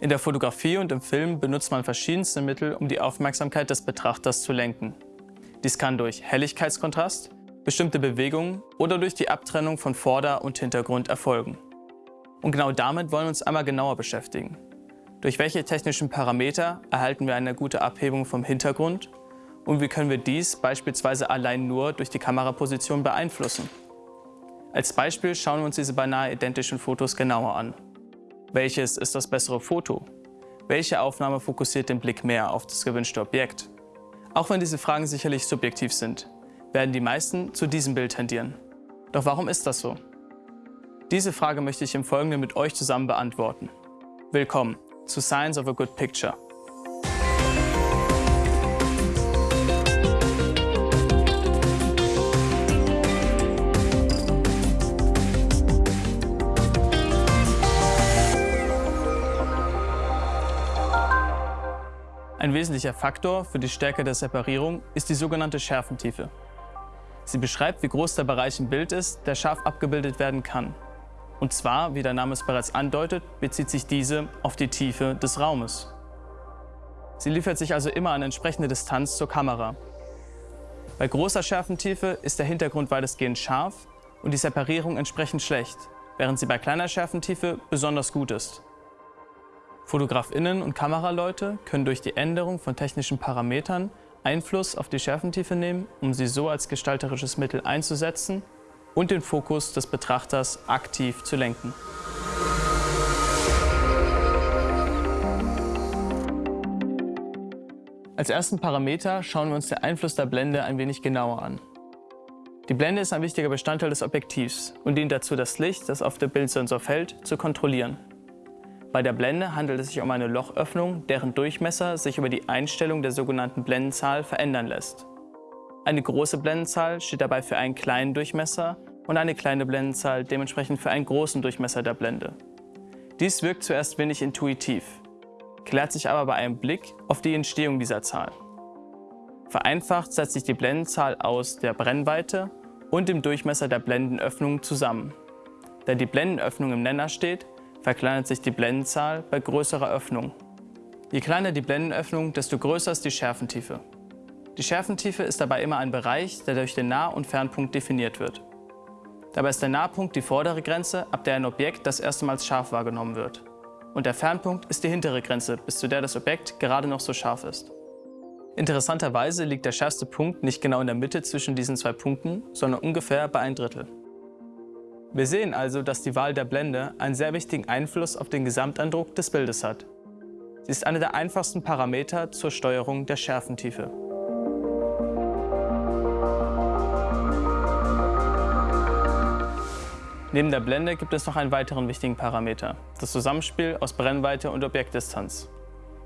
In der Fotografie und im Film benutzt man verschiedenste Mittel, um die Aufmerksamkeit des Betrachters zu lenken. Dies kann durch Helligkeitskontrast, bestimmte Bewegungen oder durch die Abtrennung von Vorder- und Hintergrund erfolgen. Und genau damit wollen wir uns einmal genauer beschäftigen. Durch welche technischen Parameter erhalten wir eine gute Abhebung vom Hintergrund und wie können wir dies beispielsweise allein nur durch die Kameraposition beeinflussen? Als Beispiel schauen wir uns diese beinahe identischen Fotos genauer an. Welches ist das bessere Foto? Welche Aufnahme fokussiert den Blick mehr auf das gewünschte Objekt? Auch wenn diese Fragen sicherlich subjektiv sind, werden die meisten zu diesem Bild tendieren. Doch warum ist das so? Diese Frage möchte ich im Folgenden mit euch zusammen beantworten. Willkommen zu Science of a Good Picture. Ein wesentlicher Faktor für die Stärke der Separierung ist die sogenannte Schärfentiefe. Sie beschreibt, wie groß der Bereich im Bild ist, der scharf abgebildet werden kann. Und zwar, wie der Name es bereits andeutet, bezieht sich diese auf die Tiefe des Raumes. Sie liefert sich also immer eine entsprechende Distanz zur Kamera. Bei großer Schärfentiefe ist der Hintergrund weitestgehend scharf und die Separierung entsprechend schlecht, während sie bei kleiner Schärfentiefe besonders gut ist. Fotografinnen und Kameraleute können durch die Änderung von technischen Parametern Einfluss auf die Schärfentiefe nehmen, um sie so als gestalterisches Mittel einzusetzen und den Fokus des Betrachters aktiv zu lenken. Als ersten Parameter schauen wir uns den Einfluss der Blende ein wenig genauer an. Die Blende ist ein wichtiger Bestandteil des Objektivs und dient dazu, das Licht, das auf den Bildsensor fällt, zu kontrollieren. Bei der Blende handelt es sich um eine Lochöffnung, deren Durchmesser sich über die Einstellung der sogenannten Blendenzahl verändern lässt. Eine große Blendenzahl steht dabei für einen kleinen Durchmesser und eine kleine Blendenzahl dementsprechend für einen großen Durchmesser der Blende. Dies wirkt zuerst wenig intuitiv, klärt sich aber bei einem Blick auf die Entstehung dieser Zahl. Vereinfacht setzt sich die Blendenzahl aus der Brennweite und dem Durchmesser der Blendenöffnung zusammen. Da die Blendenöffnung im Nenner steht, verkleinert sich die Blendenzahl bei größerer Öffnung. Je kleiner die Blendenöffnung, desto größer ist die Schärfentiefe. Die Schärfentiefe ist dabei immer ein Bereich, der durch den Nah- und Fernpunkt definiert wird. Dabei ist der Nahpunkt die vordere Grenze, ab der ein Objekt das erste Mal scharf wahrgenommen wird. Und der Fernpunkt ist die hintere Grenze, bis zu der das Objekt gerade noch so scharf ist. Interessanterweise liegt der schärfste Punkt nicht genau in der Mitte zwischen diesen zwei Punkten, sondern ungefähr bei ein Drittel. Wir sehen also, dass die Wahl der Blende einen sehr wichtigen Einfluss auf den Gesamteindruck des Bildes hat. Sie ist einer der einfachsten Parameter zur Steuerung der Schärfentiefe. Neben der Blende gibt es noch einen weiteren wichtigen Parameter, das Zusammenspiel aus Brennweite und Objektdistanz.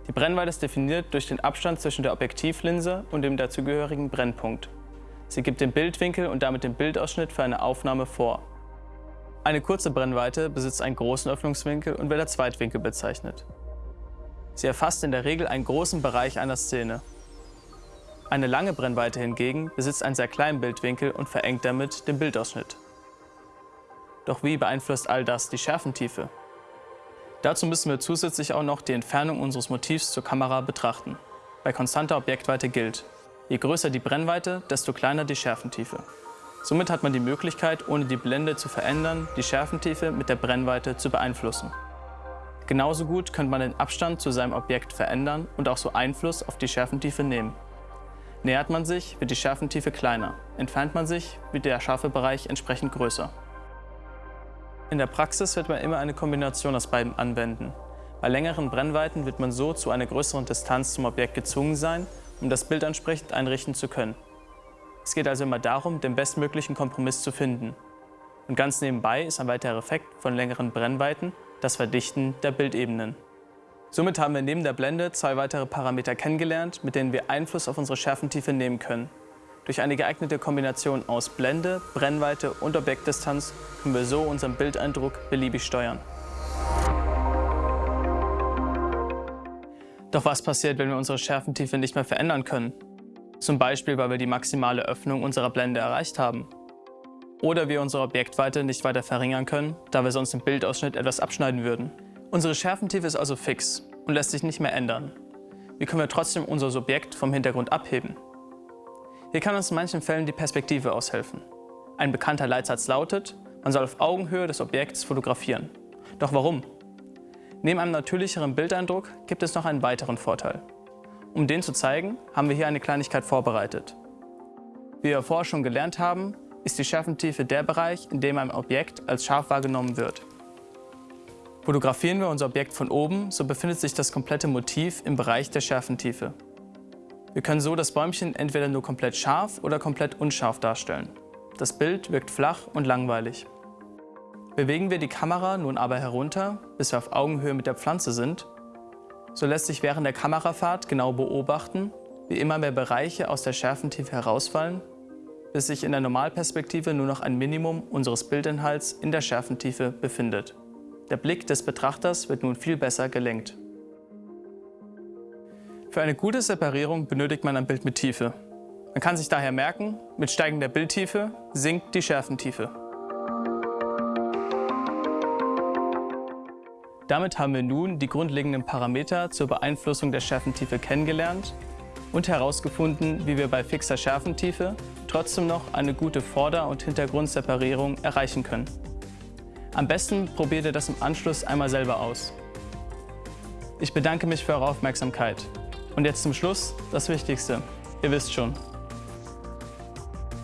Die Brennweite ist definiert durch den Abstand zwischen der Objektivlinse und dem dazugehörigen Brennpunkt. Sie gibt den Bildwinkel und damit den Bildausschnitt für eine Aufnahme vor. Eine kurze Brennweite besitzt einen großen Öffnungswinkel und wird als Zweitwinkel bezeichnet. Sie erfasst in der Regel einen großen Bereich einer Szene. Eine lange Brennweite hingegen besitzt einen sehr kleinen Bildwinkel und verengt damit den Bildausschnitt. Doch wie beeinflusst all das die Schärfentiefe? Dazu müssen wir zusätzlich auch noch die Entfernung unseres Motivs zur Kamera betrachten. Bei konstanter Objektweite gilt, je größer die Brennweite, desto kleiner die Schärfentiefe. Somit hat man die Möglichkeit, ohne die Blende zu verändern, die Schärfentiefe mit der Brennweite zu beeinflussen. Genauso gut könnte man den Abstand zu seinem Objekt verändern und auch so Einfluss auf die Schärfentiefe nehmen. Nähert man sich, wird die Schärfentiefe kleiner. Entfernt man sich, wird der scharfe Bereich entsprechend größer. In der Praxis wird man immer eine Kombination aus beiden anwenden. Bei längeren Brennweiten wird man so zu einer größeren Distanz zum Objekt gezwungen sein, um das Bild entsprechend einrichten zu können. Es geht also immer darum, den bestmöglichen Kompromiss zu finden. Und ganz nebenbei ist ein weiterer Effekt von längeren Brennweiten das Verdichten der Bildebenen. Somit haben wir neben der Blende zwei weitere Parameter kennengelernt, mit denen wir Einfluss auf unsere Schärfentiefe nehmen können. Durch eine geeignete Kombination aus Blende, Brennweite und Objektdistanz können wir so unseren Bildeindruck beliebig steuern. Doch was passiert, wenn wir unsere Schärfentiefe nicht mehr verändern können? Zum Beispiel, weil wir die maximale Öffnung unserer Blende erreicht haben. Oder wir unsere Objektweite nicht weiter verringern können, da wir sonst im Bildausschnitt etwas abschneiden würden. Unsere Schärfentiefe ist also fix und lässt sich nicht mehr ändern. Wie können wir trotzdem unser Subjekt vom Hintergrund abheben? Hier kann uns in manchen Fällen die Perspektive aushelfen. Ein bekannter Leitsatz lautet, man soll auf Augenhöhe des Objekts fotografieren. Doch warum? Neben einem natürlicheren Bildeindruck gibt es noch einen weiteren Vorteil. Um den zu zeigen, haben wir hier eine Kleinigkeit vorbereitet. Wie wir vorher schon gelernt haben, ist die Schärfentiefe der Bereich, in dem ein Objekt als scharf wahrgenommen wird. Fotografieren wir unser Objekt von oben, so befindet sich das komplette Motiv im Bereich der Schärfentiefe. Wir können so das Bäumchen entweder nur komplett scharf oder komplett unscharf darstellen. Das Bild wirkt flach und langweilig. Bewegen wir die Kamera nun aber herunter, bis wir auf Augenhöhe mit der Pflanze sind, so lässt sich während der Kamerafahrt genau beobachten, wie immer mehr Bereiche aus der Schärfentiefe herausfallen, bis sich in der Normalperspektive nur noch ein Minimum unseres Bildinhalts in der Schärfentiefe befindet. Der Blick des Betrachters wird nun viel besser gelenkt. Für eine gute Separierung benötigt man ein Bild mit Tiefe. Man kann sich daher merken, mit steigender Bildtiefe sinkt die Schärfentiefe. Damit haben wir nun die grundlegenden Parameter zur Beeinflussung der Schärfentiefe kennengelernt und herausgefunden, wie wir bei fixer Schärfentiefe trotzdem noch eine gute Vorder- und Hintergrundseparierung erreichen können. Am besten probiert ihr das im Anschluss einmal selber aus. Ich bedanke mich für eure Aufmerksamkeit. Und jetzt zum Schluss das Wichtigste. Ihr wisst schon.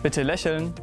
Bitte lächeln.